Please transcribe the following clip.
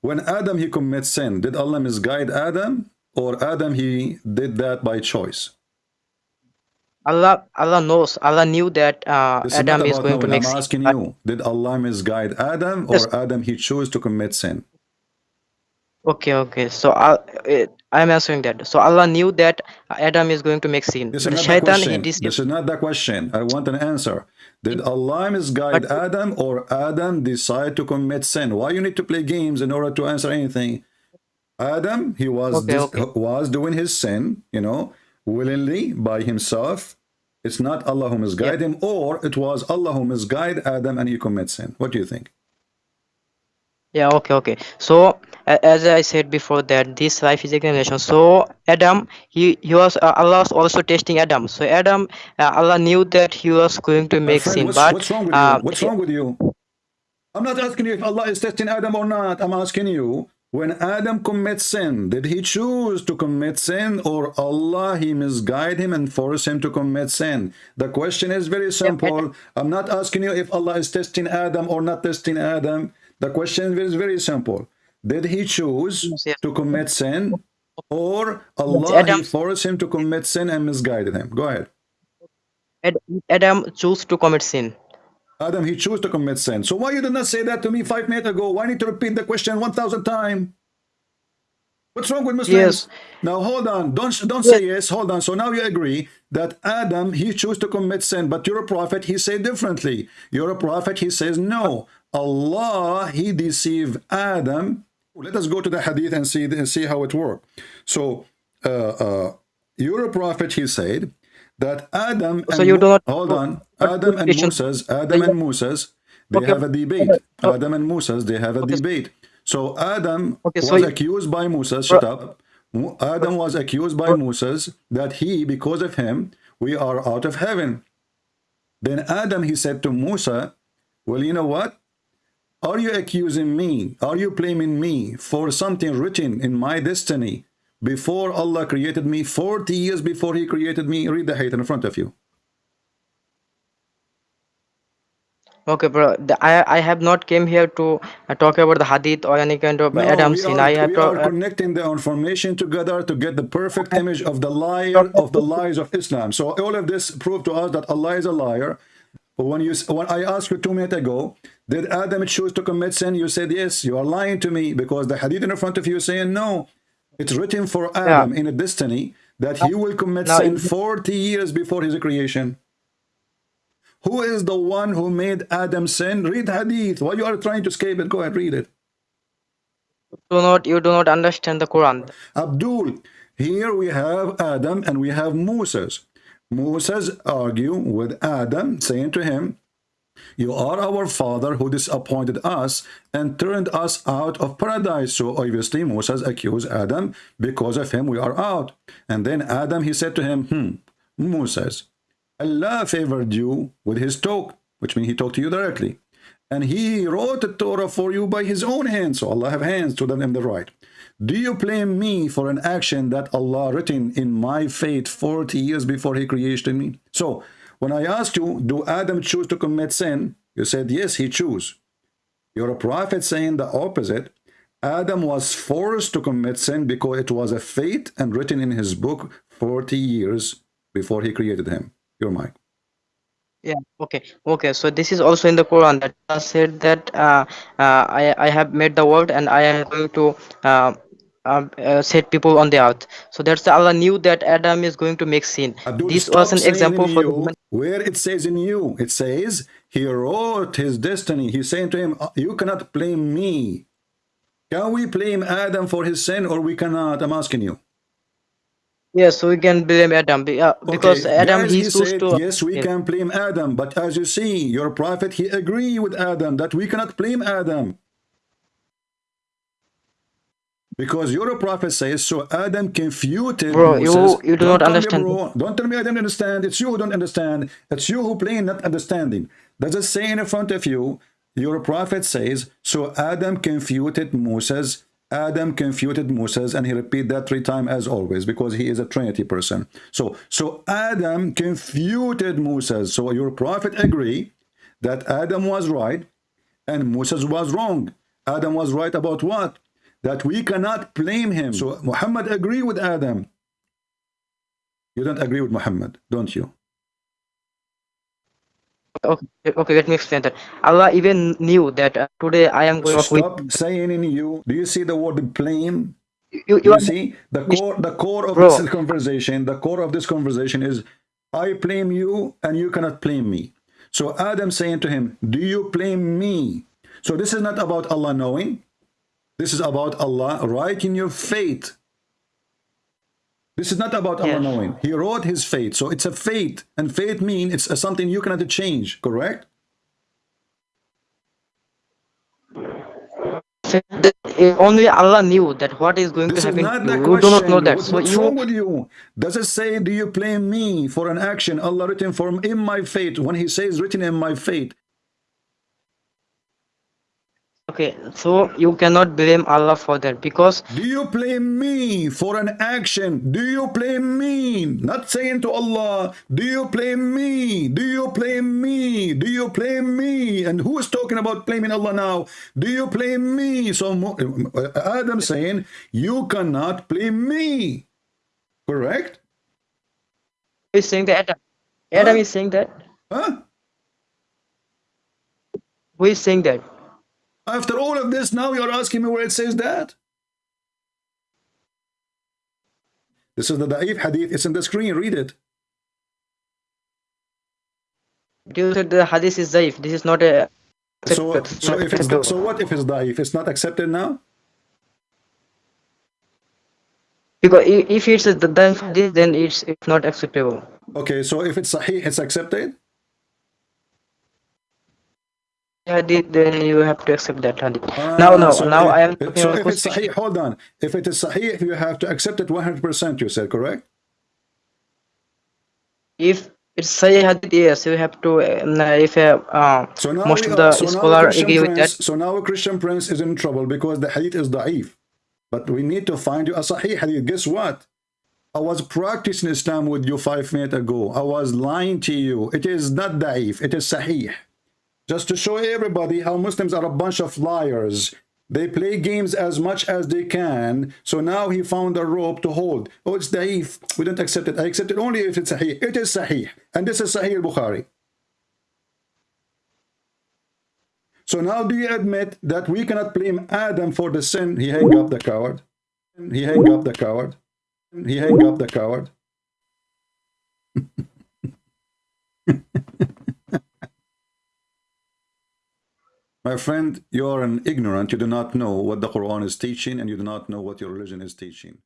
When Adam he commits sin, did Allah misguide Adam or Adam he did that by choice? Allah Allah knows Allah knew that uh, is Adam is going to knowing. make I'm asking you, did Allah misguide Adam or Yes. Adam he chose to commit sin? Okay, okay. So uh, it, I'm answering that. So Allah knew that uh, Adam is going to make sin. This is not the Shaitan question. This is not the question. I want an answer. Did Allah misguide But- Adam or Adam decide to commit sin? Why you need to play games in order to answer anything? Adam, he was Okay, okay. was doing his sin, you know, willingly by himself. It's not Allah who misguided him, or it was Allah who misguided Adam and he commits sin. What do you think? Yeah, okay, okay. So as I said before that this life is examination. So Adam, he he was uh, Allah was also testing Adam. So Adam, uh, Allah knew that he was going to make friend, sin, what's, but what's wrong with uh, you? What's wrong with you? I'm not asking you if Allah is testing Adam or not. I'm asking you, when Adam commits sin, did he choose to commit sin or Allah, he misguide him and force him to commit sin? The question is very simple. I'm not asking you if Allah is testing Adam or not testing Adam. The question is very simple. Did he choose to commit sin or Allah, forced him to commit sin and misguided him? Go ahead. Adam chose to commit sin. Adam, he chose to commit sin. So why you did not say that to me five minutes ago? Why need to repeat the question 1,000 times? What's wrong with Muslims? Yes. Now hold on. Don't don't say yes. Hold on. So now you agree that Adam he chose to commit sin, but you're a prophet. He said differently. You're a prophet. He says no. Allah he deceived Adam. Let us go to the hadith and see and see how it worked. So uh, uh, you're a prophet. He said that Adam. So you do not- hold on. Adam and Moses. Adam and Moses. They Okay. have a debate. Adam and Moses. They have a Okay. debate. So Adam Okay, so was you- accused by Moses. Shut up. Adam was accused by Moses that he, because of him, we are out of heaven. Then Adam, he said to Musa, well, you know what? Are you accusing me? Are you blaming me for something written in my destiny before Allah created me 40 years before he created me? Read the hadith in front of you. Okay, bro. The, I I have not came here to uh, talk about the hadith or any kind of No, Adam we sin. are, I have we to, are uh, connecting the information together to get the perfect image of the liar of the lies of Islam. So all of this proved to us that Allah is a liar. But when you when I asked you two minutes ago, did Adam choose to commit sin? You said yes. You are lying to me because the hadith in front of you is saying no. It's written for Adam in a destiny that he will commit Now, sin 40 years before his creation. Who is the one who made Adam sin? Read hadith. Why you are trying to escape it? Go ahead, read it. do not you do not understand the Quran. Abdul, here we have Adam and we have Moses. Moses argue with Adam, saying to him, You are our father who disappointed us and turned us out of paradise. So obviously Moses accused Adam, because of him we are out. And then Adam, he said to him, Hmm, Moses, Allah favored you with his talk, which means he talked to you directly. And he wrote the Torah for you by his own hands. So Allah have hands to them in the right. Do you blame me for an action that Allah written in my fate 40 years before he created me? So when I asked you, do Adam choose to commit sin? You said, yes, he chose. You're a prophet saying the opposite. Adam was forced to commit sin because it was a fate and written in his book 40 years before he created him. Your mic. Yeah. Okay. Okay. So this is also in the Quran that Allah said that uh, uh, I I have made the world and I am going to uh, uh, uh, set people on the earth. So that's the Allah knew that Adam is going to make sin. Abdul, This was an example for you, where it says in you. It says he wrote his destiny. He's saying to him, you cannot blame me. Can we blame Adam for his sin or we cannot? I'm asking you. Yes, we can blame Adam be- uh, because Okay, Adam guys, he he chose said, to. yes, we can blame Adam. But as you see, your prophet, he agree with Adam that we cannot blame Adam. Because your prophet says, so Adam confuted Bro, you- Moses. you do Don't not tell me, understand. bro. Don't tell me I don't understand. It's you who don't understand. It's you who plain not understanding. Does it say in front of you, your prophet says, so Adam confuted Moses. Adam confuted Moses, and he repeat that three times as always, because he is a Trinity person. So, so Adam confuted Moses. So your prophet agree that Adam was right and Moses was wrong. Adam was right about what? That we cannot blame him. So Muhammad agree with Adam. You don't agree with Muhammad, don't you? Okay, okay, let me explain that. Allah even knew that uh, today I am going So to stop saying in you. Do you see the word blame? you, you, you are- see the core the core of Bro. this conversation the core of this conversation is i blame you and you cannot blame me so adam saying to him do you blame me so this is not about allah knowing this is about allah write in your fate this is not about Yes. knowing he wrote his fate so it's a fate and fate means it's something you cannot change correct only Allah knew that what is going This to happen. not the you. question. Do not know that. What- So what's you wrong with you? Does it say, do you blame me for an action Allah written for in my fate? When he says written in my fate, okay? So you cannot blame Allah for that because do you blame me for an action? Do you blame me? Not saying to Allah, do you blame me? Do you blame me? Do you blame me? And who is talking about blaming Allah now? Do you blame me? So uh, Adam saying, you cannot blame me. Correct? He's saying that Adam. Adam Huh? is saying that. Huh? Who is saying that? After all of this, now you're asking me where it says that? This is the Da'if hadith. It's in the screen. Read it. Do you said the hadith is Da'if. This is not a. So, so if it's so, what if it's Da'if? It's not accepted now. because if it's the zaif hadith, then it's it's not acceptable. Okay, so if it's Sahih, it's accepted. Hadith, then you have to accept that hadith. Ah, now, no, so now if- I am talking So if it's. Sahih, hold on. If it is Sahih, you have to accept it 100%. You said correct. If it's Sahih hadith, yes, you have to. If uh, So now most of the are, so now scholar Christian agree with that. So now a Christian Prince is in trouble because the hadith is da'if. But we need to find you a sahih hadith. Guess what? I was practicing Islam with you five minutes ago. I was lying to you. It is not da'if. It is sahih. Just to show everybody how Muslims are a bunch of liars. They play games as much as they can. So now he found a rope to hold. Oh, it's da'if. We don't accept it. I accept it only if it's sahih. It is sahih. And this is sahih al-Bukhari. So now do you admit that we cannot blame Adam for the sin? He hang up the coward. He hang up the coward. He hang up the coward. My friend, you are an ignorant. You do not know what the Quran is teaching and you do not know what your religion is teaching.